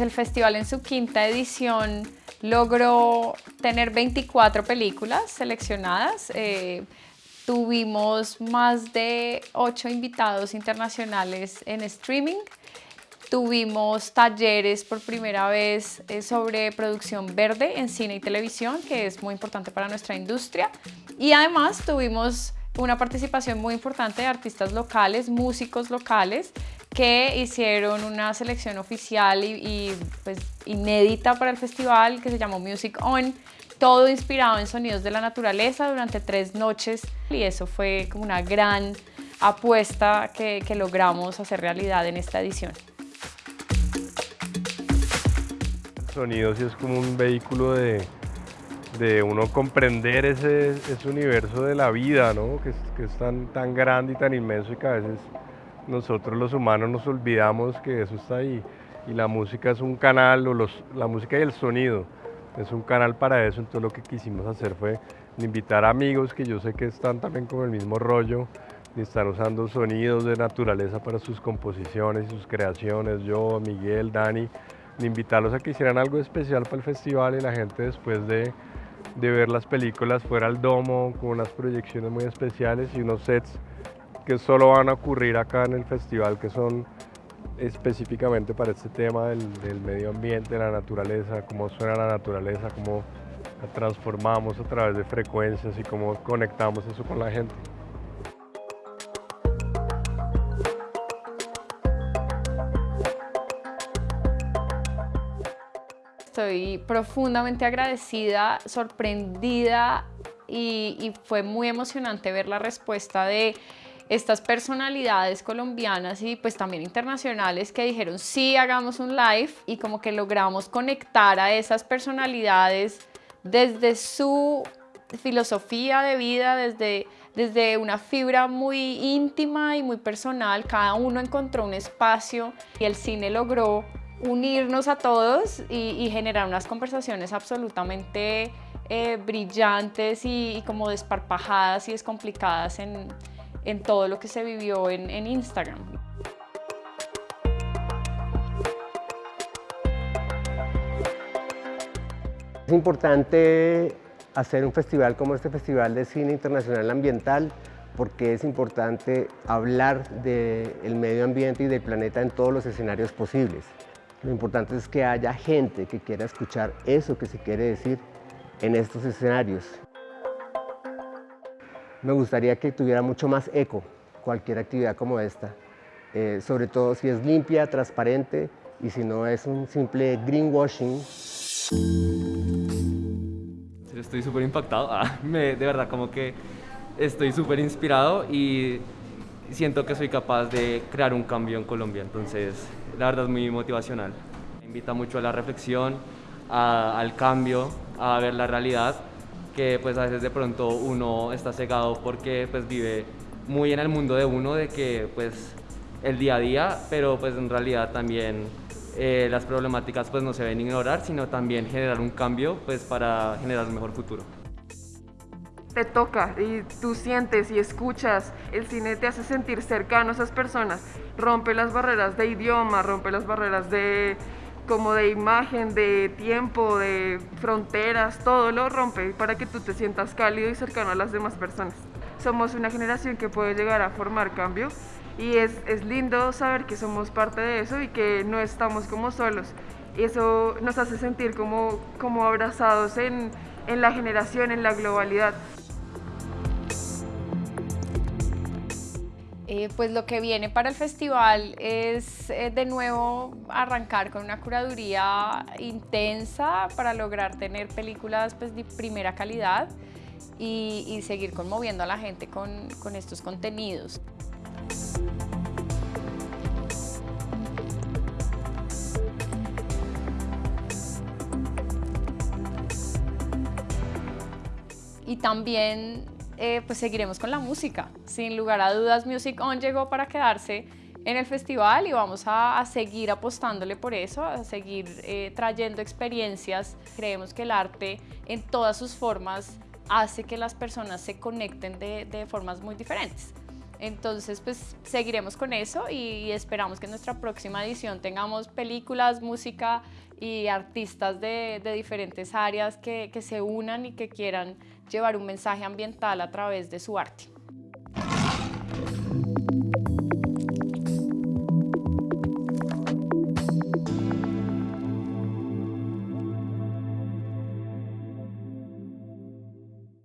El festival en su quinta edición logró tener 24 películas seleccionadas. Eh, tuvimos más de 8 invitados internacionales en streaming. Tuvimos talleres por primera vez eh, sobre producción verde en cine y televisión, que es muy importante para nuestra industria. Y además tuvimos una participación muy importante de artistas locales, músicos locales, que hicieron una selección oficial y, pues, inédita para el festival que se llamó Music On, todo inspirado en sonidos de la naturaleza durante tres noches y eso fue como una gran apuesta que, logramos hacer realidad en esta edición. Sonidos es como un vehículo de, de uno comprender ese, ese, universo de la vida, ¿no? que, que es tan, tan grande y tan inmenso y que a veces nosotros los humanos nos olvidamos que eso está ahí. Y la música es un canal, o los, la música y el sonido es un canal para eso, entonces lo que quisimos hacer fue invitar amigos que yo sé que están también con el mismo rollo y están usando sonidos de naturaleza para sus composiciones y sus creaciones, yo, Miguel, Dani, invitarlos a que hicieran algo especial para el festival y la gente después de, de ver las películas fuera al domo con unas proyecciones muy especiales y unos sets que solo van a ocurrir acá en el festival, que son específicamente para este tema del, medio ambiente, la naturaleza, cómo suena la naturaleza, cómo la transformamos a través de frecuencias y cómo conectamos eso con la gente. Estoy profundamente agradecida, sorprendida y, fue muy emocionante ver la respuesta de estas personalidades colombianas y pues también internacionales que dijeron sí, hagamos un live y como que logramos conectar a esas personalidades desde su filosofía de vida, desde, desde una fibra muy íntima y muy personal. Cada uno encontró un espacio y el cine logró unirnos a todos y, generar unas conversaciones absolutamente eh, brillantes y, y como desparpajadas y descomplicadas en todo lo que se vivió en, Instagram. Es importante hacer un festival como este Festival de Cine Internacional Ambiental porque es importante hablar del medio ambiente y del planeta en todos los escenarios posibles. Lo importante es que haya gente que quiera escuchar eso que se quiere decir en estos escenarios me gustaría que tuviera mucho más eco cualquier actividad como esta, eh, sobre todo si es limpia, transparente y si no es un simple greenwashing. Estoy súper impactado, ah, de verdad como que estoy súper inspirado y siento que soy capaz de crear un cambio en Colombia, entonces la verdad es muy motivacional. Me invita mucho a la reflexión, al cambio, a ver la realidad que pues a veces de pronto uno está cegado porque pues vive muy en el mundo de uno, de que pues el día a día, pero pues en realidad también eh, las problemáticas pues no se ven ignorar, sino también generar un cambio pues para generar un mejor futuro. Te toca y tú sientes y escuchas, el cine te hace sentir cercano a esas personas, rompe las barreras de idioma, rompe las barreras de como de imagen, de tiempo, de fronteras, todo lo rompe para que tú te sientas cálido y cercano a las demás personas. Somos una generación que puede llegar a formar cambio y es, es lindo saber que somos parte de eso y que no estamos como solos. Eso nos hace sentir como, como abrazados en, en la generación, en la globalidad. Eh, pues lo que viene para el festival es eh, de nuevo arrancar con una curaduría intensa para lograr tener películas pues, de primera calidad y, seguir conmoviendo a la gente con, con estos contenidos. Y también eh, pues seguiremos con la música. Sin lugar a dudas, Music On llegó para quedarse en el festival y vamos a, seguir apostándole por eso, a seguir eh, trayendo experiencias. Creemos que el arte en todas sus formas hace que las personas se conecten de, de formas muy diferentes. Entonces, pues seguiremos con eso y esperamos que en nuestra próxima edición tengamos películas, música y artistas de, de diferentes áreas que, que se unan y que quieran llevar un mensaje ambiental a través de su arte.